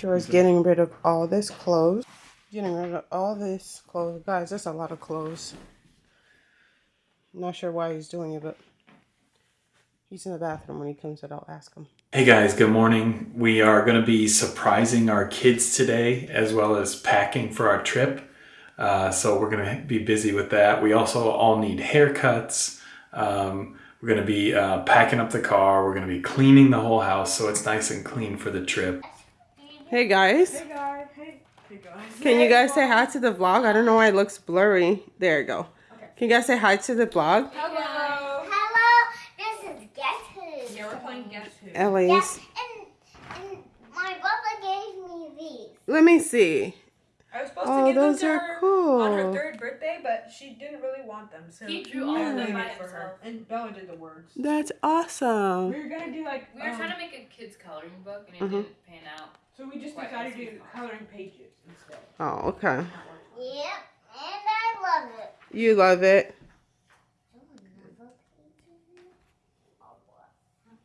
George's getting rid of all this clothes. Getting rid of all this clothes. Guys, that's a lot of clothes. Not sure why he's doing it, but he's in the bathroom when he comes out. I'll ask him. Hey guys, good morning. We are going to be surprising our kids today as well as packing for our trip. Uh, so we're going to be busy with that. We also all need haircuts. Um, we're going to be uh, packing up the car. We're going to be cleaning the whole house so it's nice and clean for the trip. Hey guys. Hey guys. Hey. Hey guys. Can you guys say hi to the vlog? I don't know why it looks blurry. There you go. Can you guys say hi to the vlog? Hello. Hello, this is Guess Who. Yeah, we're playing Guess Who. Ellie's. Yeah, and, and my brother gave me these. Let me see. I was supposed Oh, to give those them to are her cool. on her third birthday, but she didn't really want them. So He drew all I of them by it for her. And Bella did the words. That's awesome. We were gonna do like We were um, trying to make a kid's coloring book and it Mhm. didn't pan out. So we just decided to do coloring pages instead. Oh, okay. Yep, and I love it. You love it.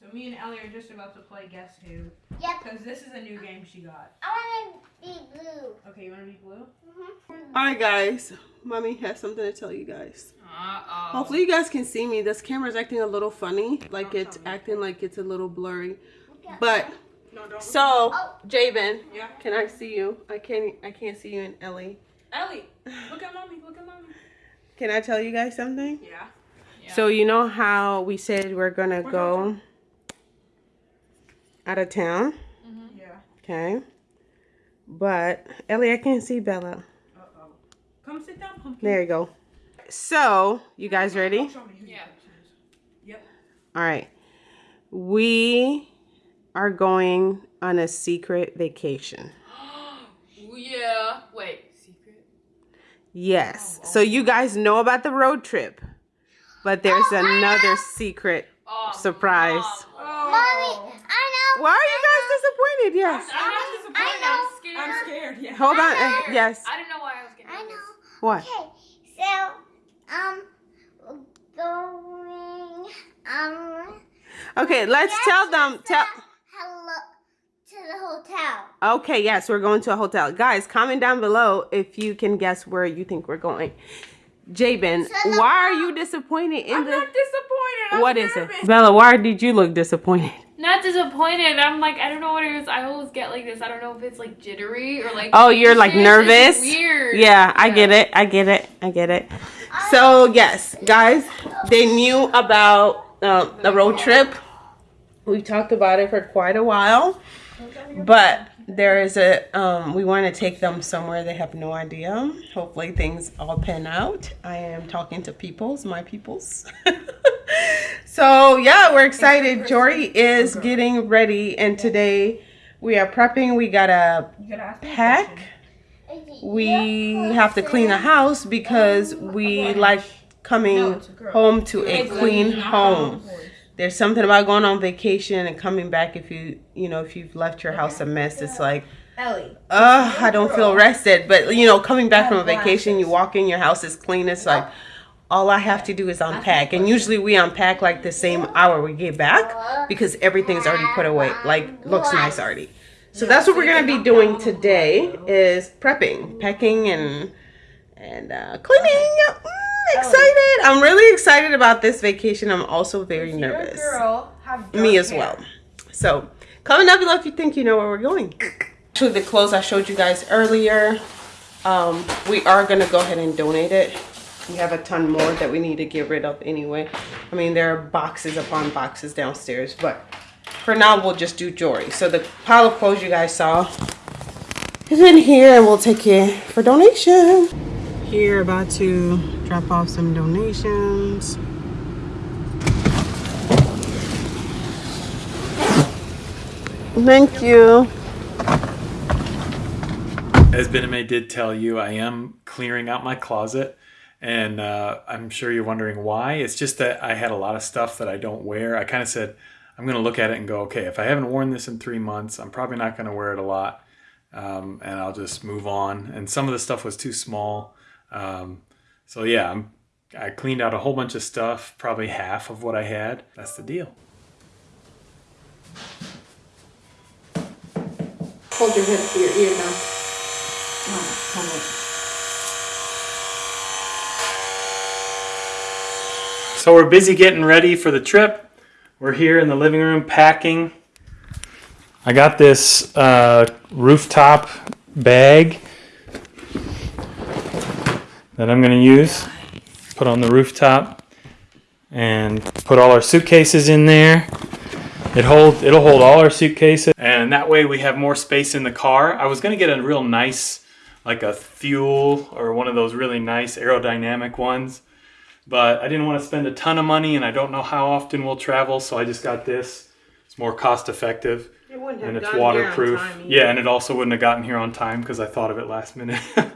So me and Ellie are just about to play Guess Who Yep, because this is a new game she got. I want to be blue. Okay, you wanna be blue? Mhm. All right, guys. Mommy has something to tell you guys. Uh-oh. Hopefully you guys can see me. This camera's acting a little funny. Like Don't it's acting like it's a little blurry. But No, don't. so, Oh. Jabin, Yeah. can I see you? I can't I can't see you and Ellie. Ellie, look at mommy. Look at mommy. Can I tell you guys something? Yeah. Yeah. So you know how we said we're gonna We're go out of town, Yeah. okay? But Ellie, I can't see Bella. Uh oh. Come sit down, pumpkin. There you go. So, you guys ready? Show me who Yeah. Yep. All right. We are going on a secret vacation. yeah. Wait. Secret? Yes. So you guys know about the road trip, but there's another secret Oh, surprise. Mom. Mommy, I know. Why are you guys disappointed? Yes. I'm not disappointed. I know. I'm scared. I'm scared. Yeah. Hold on. I uh, know. yes. I didn't know why I was getting I nervous. know. What? Okay, so, um, going, um, Okay, let's tell them. Tell. Hello to the hotel. Okay, yes, we're going to a hotel. Guys, comment down below if you can guess where you think we're going. Jabin, So the- why are you disappointed in I'm the not disappointed. I'm What is it? Bella, why did you look disappointed? Not disappointed. I'm like, I don't know what it is. I always get like this. I don't know if it's like jittery or like. Oh, you're like anxious. It's nervous? weird. Yeah, I get it. I get it. I get it. So, yes, guys, they knew about uh, the road trip. We talked about it for quite a while. But there is a, um, we want to take them somewhere they have no idea. Hopefully, things all pan out. I am talking to peoples, my peoples. so, yeah, we're excited. Jory is getting ready, and today we are prepping. We got a pack we have to clean the house because we like coming home to a clean home. There's something about going on vacation and coming back if you you know if you've left your house a mess. It's like, Ellie. ugh, I don't feel rested. But you know, coming back from a vacation, you walk in, your house is clean. It's like all I have to do is unpack, and usually we unpack like the same hour we get back because everything's already put away. Like looks nice already. So that's what we're gonna be doing today is prepping, packing, and and uh, cleaning. Mm, excited! I'm really excited about this vacation. I'm also very You're a nervous. girl. Have Me as hair. well. So comment down below if you think you know where we're going. Actually, the clothes I showed you guys earlier, um, we are gonna go ahead and donate it. We have a ton more that we need to get rid of anyway. I mean, there are boxes upon boxes downstairs, but for now we'll just do Jory. So the pile of clothes you guys saw is in here and we'll take it for donation. Here about to drop off some donations. Thank you. As Bename did tell you, I am clearing out my closet. And uh, I'm sure you're wondering why. It's just that I had a lot of stuff that I don't wear. I kind of said, I'm going to look at it and go, okay, if I haven't worn this in three months, I'm probably not going to wear it a lot. Um, and I'll just move on. And some of the stuff was too small. Um, so yeah, I'm, I cleaned out a whole bunch of stuff, probably half of what I had. That's the deal. Hold your head to your ear now. So we're busy getting ready for the trip. We're here in the living room packing. I got this uh, rooftop bag that I'm going to use. Put on the rooftop and put all our suitcases in there. It hold it'll hold all our suitcases and that way we have more space in the car. I was going to get a real nice like a Thule or one of those really nice aerodynamic ones but I didn't want to spend a ton of money and I don't know how often we'll travel, so I just got this. It's more cost effective It wouldn't have and it's gotten here on waterproof. Yeah, and it also wouldn't have gotten here on time because I thought of it last minute.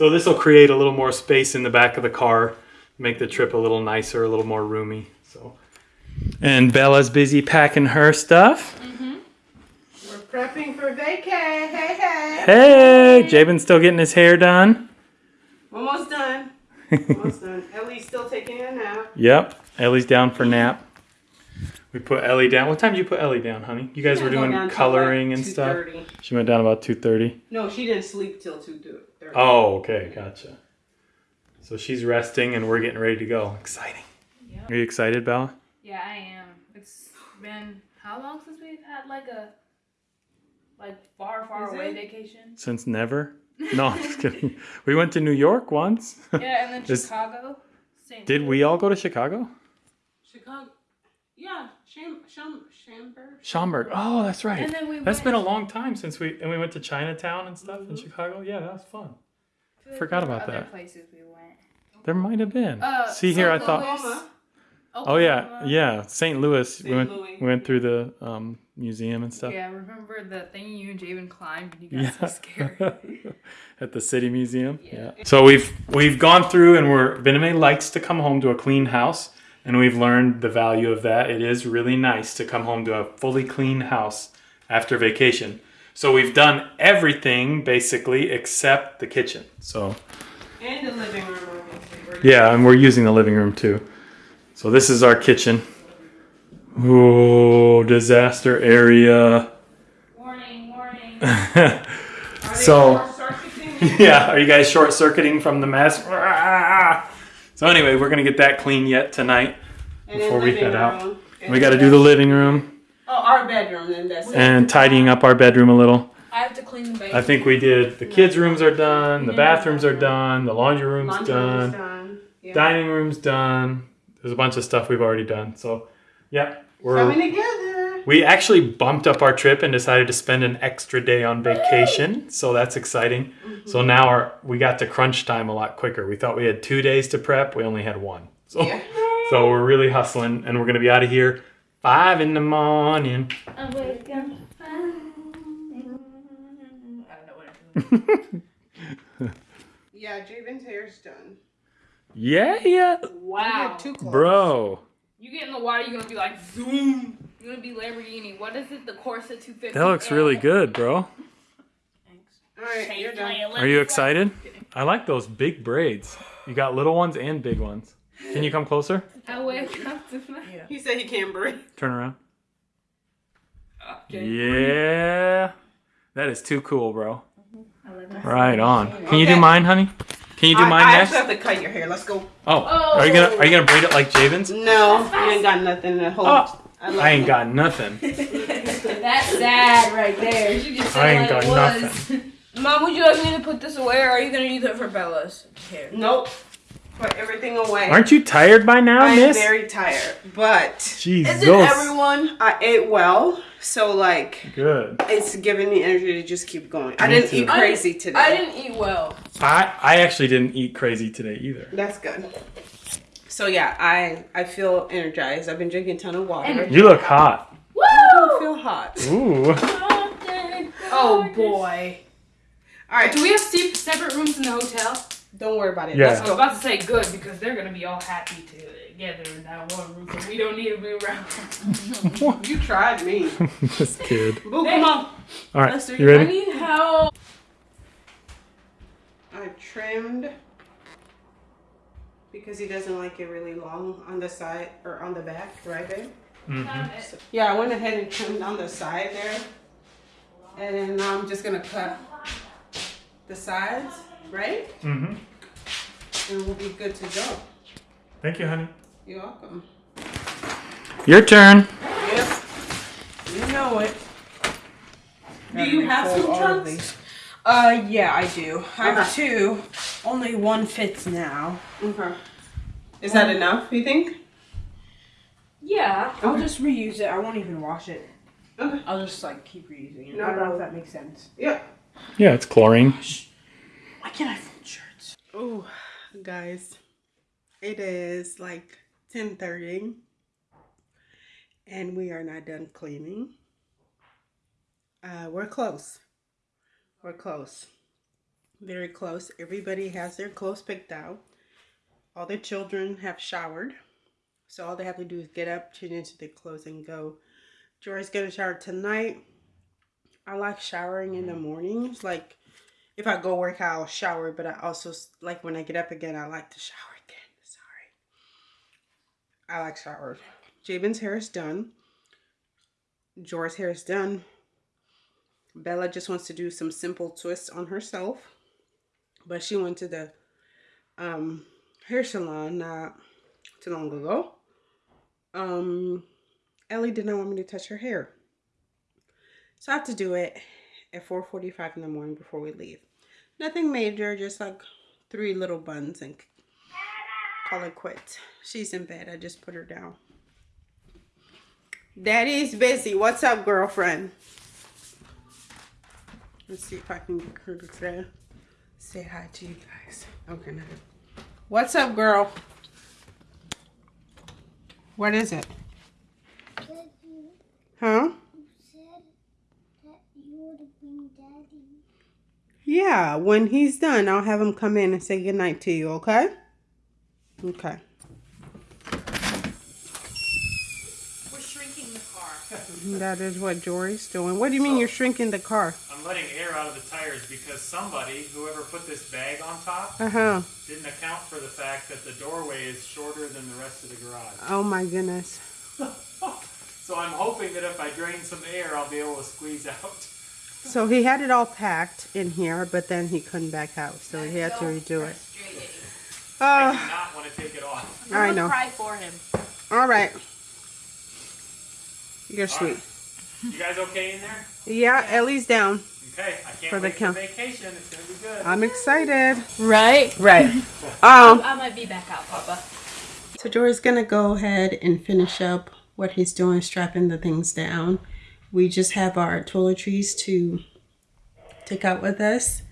So this will create a little more space in the back of the car, make the trip a little nicer, a little more roomy. So, And Bella's busy packing her stuff. Mm-hmm. We're prepping for vacay. Hey, hey. Hey, Jabin's still getting his hair done. Almost done. Almost done. Ellie's still taking a nap. Yep. Ellie's down for nap. We put Ellie down. What time did you put Ellie down, honey? You guys were doing coloring and stuff. She went down about 2.30. No, she didn't sleep till 2.30. They're oh, okay, gotcha. So she's resting and we're getting ready to go. Exciting. Yep. Are you excited, Bella? Yeah, I am. It's been how long since we've had like a like far, far Is away it? vacation? Since never. No, I'm just kidding. We went to New York once. Yeah, and then Chicago. Did we all go to Chicago? Chicago. Yeah. Sham, Sham, Shamberg. Schaumburg. Oh, that's right. And then we That's went, been a long time since we and we went to Chinatown and stuff in Chicago. Yeah, that was fun. I feel forgot there were about other that. Places we went. There might have been. Uh, See here, I St. thought. Louis, Oklahoma. Oh yeah, Oklahoma. yeah. St. Louis. we St. went. Louis. We went through the um, museum and stuff. Yeah, remember the thing you and Javen climbed and you got so scared. At the city museum. Yeah. So we've we've gone through and we're Viname likes to come home to a clean house and we've learned the value of that. It is really nice to come home to a fully clean house after vacation. So we've done everything basically except the kitchen. So And the living room. Yeah, and we're using the living room too. So this is our kitchen. Oh, disaster area. warning, warning. So yeah, are you guys short circuiting from the mess? So anyway, we're gonna get that clean yet tonight. And Before we head out. We got to do the living room Oh, our bedroom, then that's it. and tidying up our bedroom a little. I have to clean the basement. I think we did. The kids' rooms are done. The bathrooms are done. The laundry room's Laundry done. done. Yeah. Dining room's done. There's a bunch of stuff we've already done. So, yeah, we're Coming together. We actually bumped up our trip and decided to spend an extra day on vacation. So that's exciting. So mm-hmm. now our we got to crunch time a lot quicker. We thought we had two days to prep. We only had one. So Yeah. so we're really hustling, and we're gonna be out of here five in the morning. I wake up. I don't know what I'm doing. Yeah, Javen's hair's done. Yeah, yeah, Wow. had two bro. You get in the water, you're gonna be like zoom. You're gonna be Lamborghini. What is it? The Corsa 250. That looks really good, bro. All right, you're done. Are you excited? I like those big braids. You got little ones and big ones. Can you come closer? I wake up to my. He said he can't breathe. Turn around. Okay. Yeah. That is too cool, bro. I love. Right on. Can you do mine, honey? Can you do I, mine I next? actually have to cut your hair. Let's go. Oh, are you gonna are you gonna braid it like Javen's? No, you ain't got nothing to hold. Oh, I, I ain't got nothing. That's sad right there. You just I ain't got nothing. Mom, would you like me to put this away, or are you gonna use it for Bella's hair? Nope. Put everything away. Aren't you tired by now, I'm miss? very tired, but Jesus. Isn't everyone? I ate well, so like Good. it's giving me energy to just keep going. I didn't too. eat crazy today. I didn't eat well. I I actually didn't eat crazy today either. That's good. So yeah, I I feel energized. I've been drinking a ton of water. Energy. You look hot. I don't feel hot. Ooh. Oh boy. All right, Do we have se- separate rooms in the hotel? don't worry about it. Yeah. Let's I was about to say good because they're gonna be all happy together in that one room. So we don't need to be around. You tried me. this kid. Boo, come on. All right, Lester, you I ready? need help. I trimmed because he doesn't like it really long on the side or on the back, right babe? Mhm. Yeah, I went ahead and trimmed on the side there. And then now I'm just gonna cut the sides, right? Mm-hmm. And we'll be good to go. Thank you, honey. You're welcome. Your turn. Yep. You know it. Do you have Fold two of trunks? these. Uh, yeah, I do. I have two. Only one fits now. Okay. Is that enough, you think? Yeah, I'll just reuse it. I won't even wash it. Okay. I'll just like keep reusing it. No I don't know if that makes sense. Yeah. Yeah, it's chlorine. Why can't I fold shirts? Oh, guys, it is like 10:30 and we are not done cleaning. Uh, we're close. We're close. Very close. Everybody has their clothes picked out. All the children have showered. So all they have to do is get up, change into their clothes and go. Jory's gonna shower tonight. I like showering in the mm-hmm. mornings. Like if I go work out, I'll shower, but I also like when I get up again, I like to shower again. Sorry. I like showers. Jabin's hair is done. Jora's hair is done. Bella just wants to do some simple twists on herself. But she went to the um, hair salon not too long ago. Um, Ellie did not want me to touch her hair. So I have to do it at 4.45 in the morning before we leave. Nothing major, just like three little buns and call it quits. She's in bed. I just put her down. Daddy's busy. What's up, girlfriend? Let's see if I can get her to say- hi to you guys. Okay, now. What's up, girl? What is it? Huh? said that you would have daddy. Yeah, when he's done, I'll have him come in and say goodnight to you, okay? Okay. We're shrinking the car. That is what Jory's doing. What do you mean you're shrinking the car? I'm letting air out of the tires because somebody, whoever put this bag on top, Uh huh. didn't account for the fact that the doorway is shorter than the rest of the garage. Oh my goodness. So I'm hoping that if I drain some air, I'll be able to squeeze out. So he had it all packed in here, but then he couldn't back out, so he had to redo it. I Oh, do not want to take it off. I know. Cry for him. All right. You're sweet. You guys okay in there? Yeah, Ellie's down. Okay, I can't For the count. for vacation. It's gonna be good. I'm excited. Right? Right. Um. I might be back out, Papa. So Jory's gonna go ahead and finish up what he's doing, strapping the things down. We just have our toiletries to take out with us,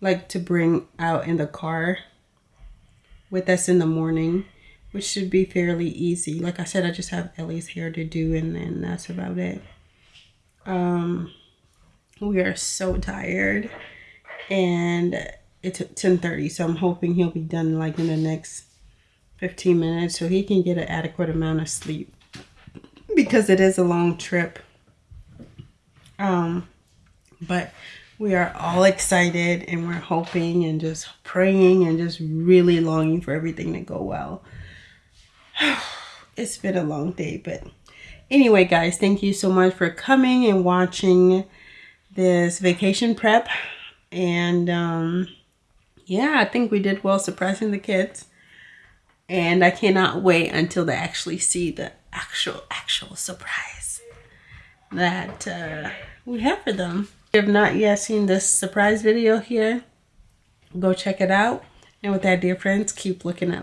like to bring out in the car with us in the morning, which should be fairly easy. Like I said, I just have Ellie's hair to do, and then that's about it. Um, we are so tired, and it's ten thirty, so I'm hoping he'll be done like in the next 15 minutes so he can get an adequate amount of sleep because it is a long trip. Um, but we are all excited and we're hoping and just praying and just really longing for everything to go well. It's been a long day, but anyway, guys, thank you so much for coming and watching this vacation prep. And um, yeah, I think we did well surprising the kids and I cannot wait until they actually see the actual actual surprise that uh, we have for them. If you have not yet seen this surprise video here, go check it out. And with that, dear friends, keep looking up.